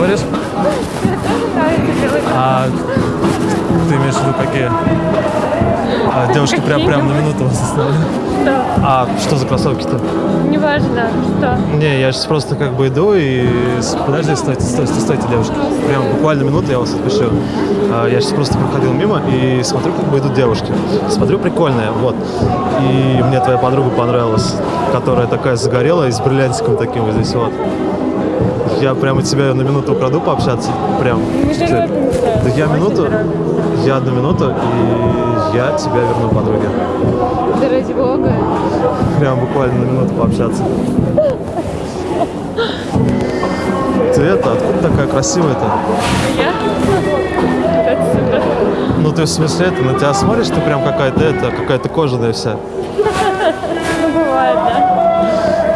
говоришь? А ты имеешь в виду какие? А, девушки прям, прям на минуту вас остановили. Что? А что за кроссовки-то? Неважно, что. Не, я сейчас просто как бы иду и... Подожди, стойте, стойте, стойте, девушки. Прям буквально минуту я вас отпишу. А, Я сейчас просто проходил мимо и смотрю, как бы идут девушки. Смотрю, прикольная, вот. И мне твоя подруга понравилась, которая такая загорелая и с бриллиантиком таким вот здесь вот. Я прямо тебя на минуту украду пообщаться. Прям. Да я минуту, я одну минуту, и я тебя верну подруге. Да ради бога. Прям буквально на минуту пообщаться. Ты это, откуда такая красивая-то? Я? Ну ты в смысле это, на тебя смотришь, ты прям какая-то это, какая-то кожаная вся. Ну, бывает, да?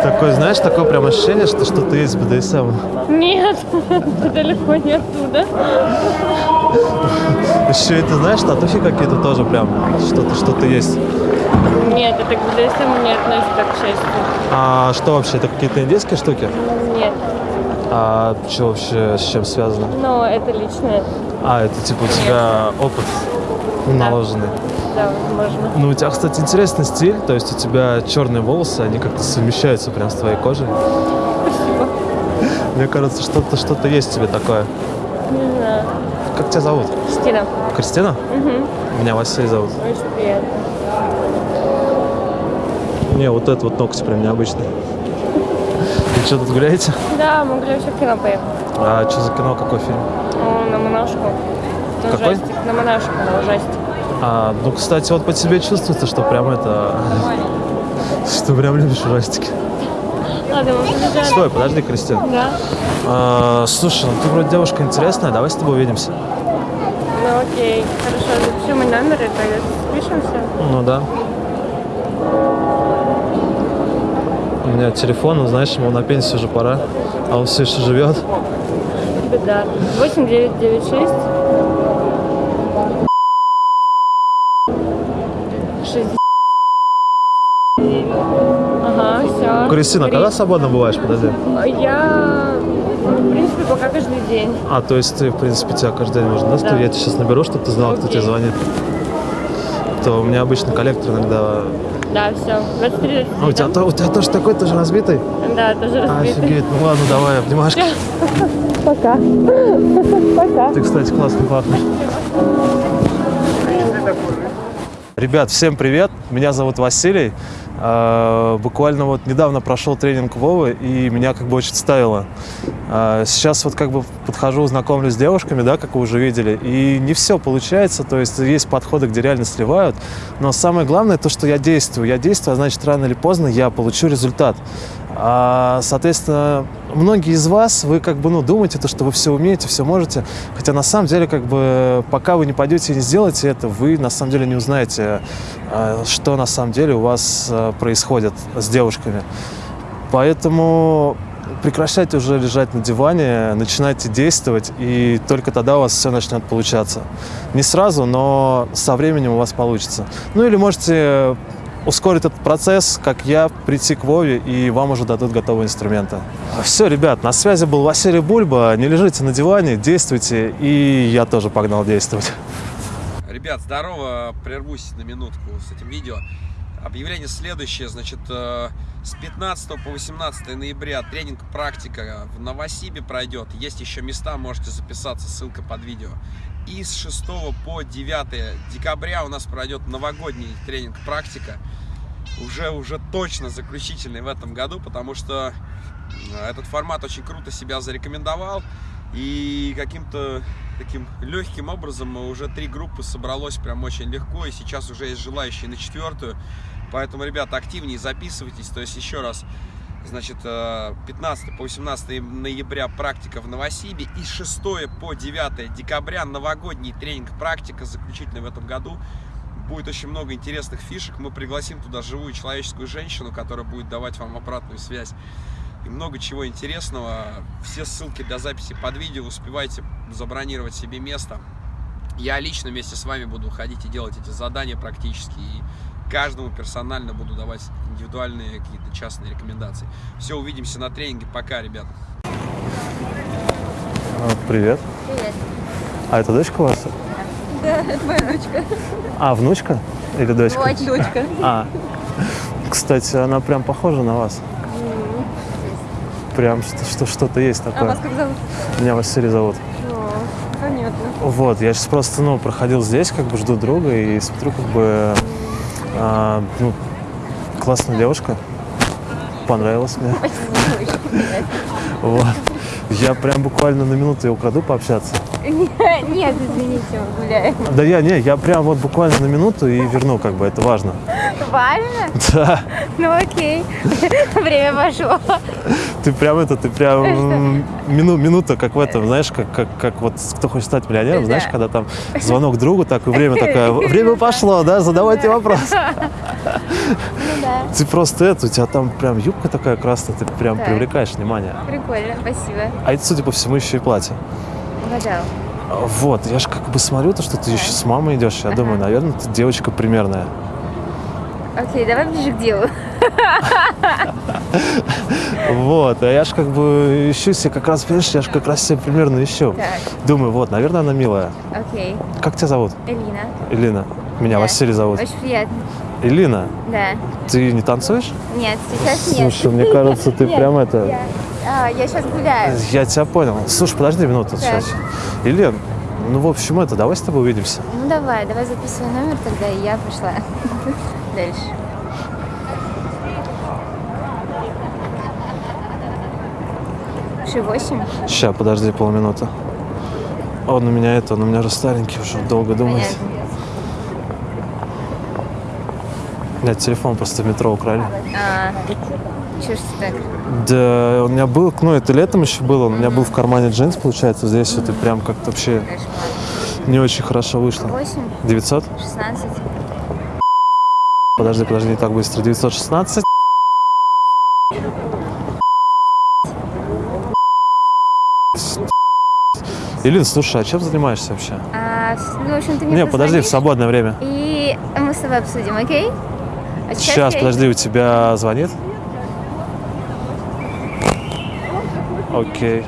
Такое, знаешь, такое прям ощущение, что что-то есть в БДСМ. Нет, далеко не оттуда. Еще это, знаешь, татухи какие-то тоже прям, что-то, что-то есть. Нет, это к БДСМ не относится, к счастью. А что вообще, это какие-то индийские штуки? Нет, А что вообще, с чем связано? но это личное. А, это типа у тебя опыт наложенный. Да, возможно. Ну, у тебя, кстати, интересный стиль, то есть у тебя черные волосы, они как-то совмещаются прям с твоей кожей. Спасибо. Мне кажется, что-то что-то есть в тебе такое. Не знаю. Как тебя зовут? Стина. Кристина? Угу. Меня Василий зовут. Очень приятно. Не, вот этот вот ноготь прям необычный. Вы что, тут гуляете? Да, могли вообще в кино поехать. А что за кино, какой фильм? Ну, на монашку. На Какой? ужастик. На монашку, на ужастик. А, ну, кстати, вот по тебе чувствуется, что прям это... Что прям любишь ужастики. Ладно, мы побежали. Стой, подожди, Кристина. Да. А, слушай, ну ты вроде девушка интересная, давай с тобой увидимся. Ну окей. Хорошо, запиши мой номер и тогда спишемся. Ну да. У меня телефон, ну, знаешь, ему на пенсию уже пора, а он все еще живет. Беда. 8996 Кристина, когда свободно бываешь, подожди? Я, в принципе, пока каждый день. А, то есть ты, в принципе, тебя каждый день можно, да? Да. Я тебя сейчас наберу, чтобы ты знала, кто Окей. тебе звонит. То у меня обычно коллектор иногда... Да, все. 23 А у тебя, то- у тебя тоже такой, тоже разбитый? Да, тоже разбитый. Офигеть, ну ладно, давай, обнимашки. Пока. Пока. Ты, кстати, классно пахнешь. Ребят, всем привет! Меня зовут Василий. Э, Буквально вот недавно прошел тренинг Вовы, и меня как бы очень ставило. Э, Сейчас вот как бы подхожу, знакомлюсь с девушками, да, как вы уже видели, и не все получается, то есть есть подходы, где реально сливают, но самое главное то, что я действую. Я действую, а значит, рано или поздно я получу результат. А, соответственно, многие из вас, вы как бы, ну, думаете, то, что вы все умеете, все можете, хотя на самом деле, как бы, пока вы не пойдете и не сделаете это, вы на самом деле не узнаете, а, что на самом деле у вас а, происходит с девушками. Поэтому прекращайте уже лежать на диване, начинайте действовать, и только тогда у вас все начнет получаться. Не сразу, но со временем у вас получится. Ну или можете ускорить этот процесс, как я, прийти к Вове, и вам уже дадут готовые инструменты. Все, ребят, на связи был Василий Бульба. Не лежите на диване, действуйте, и я тоже погнал действовать. Ребят, здорово, прервусь на минутку с этим видео. Объявление следующее, значит, э, с 15 по 18 ноября тренинг практика в Новосибе пройдет. Есть еще места, можете записаться, ссылка под видео. И с 6 по 9 декабря у нас пройдет новогодний тренинг практика. Уже, уже точно заключительный в этом году, потому что э, этот формат очень круто себя зарекомендовал. И каким-то таким легким образом уже три группы собралось прям очень легко. И сейчас уже есть желающие на четвертую. Поэтому, ребята, активнее записывайтесь. То есть, еще раз, значит, э, 15 по 18 ноября практика в Новосибе. И с 6 по 9 декабря новогодний тренинг практика, заключительный в этом году. Будет очень много интересных фишек. Мы пригласим туда живую человеческую женщину, которая будет давать вам обратную связь и много чего интересного. Все ссылки для записи под видео. Успевайте забронировать себе место. Я лично вместе с вами буду ходить и делать эти задания практически. И каждому персонально буду давать индивидуальные какие-то частные рекомендации. Все, увидимся на тренинге. Пока, ребята. А, Привет. Привет. А это дочка у вас? Да, это моя дочка. А, внучка? Или дочка? Дочь. Дочка. А, кстати, она прям похожа на вас. Прям что- что- что-то есть А такое. вас как зовут? Меня Василий зовут. О, понятно. Вот, я сейчас просто, ну, проходил здесь, как бы жду друга и смотрю, как бы, а, ну, классная девушка. Понравилась мне. Вот. Я прям буквально на минуту ее украду пообщаться. Нет, извините, мы гуляем. Да я, не, я прям вот буквально на минуту и верну, как бы, это важно. Важно? Да, Ну окей. Время пошло. ты прям это, ты прям мину, минута, как в этом, знаешь, как, как, как вот кто хочет стать миллионером, Да. знаешь, когда там звонок другу, так и время такое, время пошло, да, задавайте вопрос. Ну да. Ты просто это, у тебя там прям юбка такая красная, ты прям Так. привлекаешь внимание. Прикольно, спасибо. А это, судя по всему, еще и платье. Угадал. Вот, я же как бы смотрю, то, что ты еще с мамой идешь, я думаю, наверное, ты девочка примерная. Окей, давай ближе к делу. Вот, а я же как бы ищу себе как раз, понимаешь, я же как раз себе примерно ищу. Так, Думаю, вот, наверное, она милая. окей. Как тебя зовут? Элина. Элина. Меня Да. Василий зовут. Очень приятно. Элина, Да. ты не танцуешь? Нет, сейчас нет. Слушай, мне кажется, ты Нет, прям это... Я, а, я сейчас гуляю. Я тебя понял. Слушай, подожди минуту Так. сейчас. Елен, ну, в общем, это, давай с тобой увидимся. Ну давай, давай записывай номер тогда, и я пошла дальше. Ши восемь? Сейчас, подожди полминуты. Он у меня это, он у меня же старенький уже, долго думать. Понятно. Нет, телефон просто в метро украли. А, чё ж ты так? Да, у меня был, ну, это летом еще было, у меня был в кармане джинс, получается, здесь вот и прям как-то вообще не очень хорошо вышло. Восемь, 900? шестнадцать. Подожди, подожди, не так быстро. 916? Илин, слушай, а чем занимаешься вообще? А, ну, в общем, ты мне Не, подожди, в свободное время. И мы с тобой обсудим, окей? А Сейчас, я- подожди, у тебя звонит? Окей.